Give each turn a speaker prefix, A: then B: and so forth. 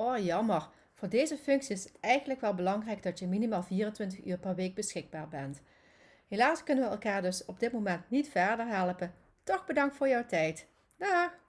A: Oh jammer, voor deze functie is het eigenlijk wel belangrijk dat je minimaal 24 uur per week beschikbaar bent. Helaas kunnen we elkaar dus op dit moment niet verder helpen. Toch bedankt voor jouw tijd. Dag!